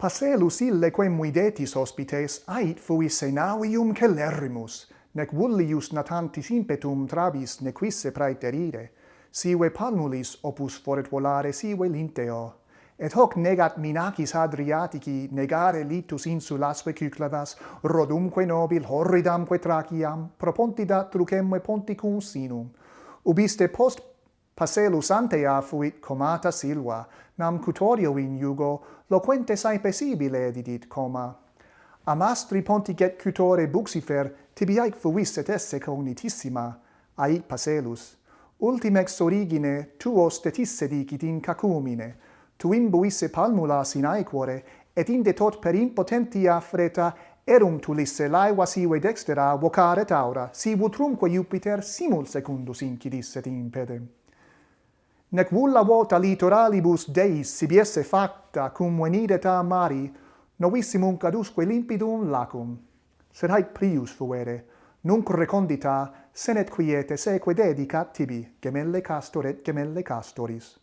Paselus ille quem videtis hospites, ait fuisse senavium celerrimus, nec vullius natantis impetum trabis nequisse praeterire, sive palmulis opus foret volare sive linteo. Et hoc negat minacis Adriatici negare litus insulasque cyclavas, rodumque nobil horridamque Traciam, propontidat trucemque ponticum sinum. Ubiste post Paselus antea fuit comata silva, nam cutorio in iugo, loquente saepe sibile didit coma. Amastri pontiget cutore buxifer, tibiae fuisset esse cognitissima, ait Paselus. Ultimex origine tuo stetisse dicit in cacumine, tu imbuisse palmulas in aequore, et inde tot per impotentia freta erum tulisse laeva sive dextera vocare taura, si vutrumque Jupiter simul secundus incidisset impedem nec vulla vota litoralibus Deis sibiesse facta cum venideta mari, novissimum cadusque limpidum lacum. Sed haec prius fuere, nunc recondita, senet quiete seque dedicat tibi, gemelle castor et gemelle castoris.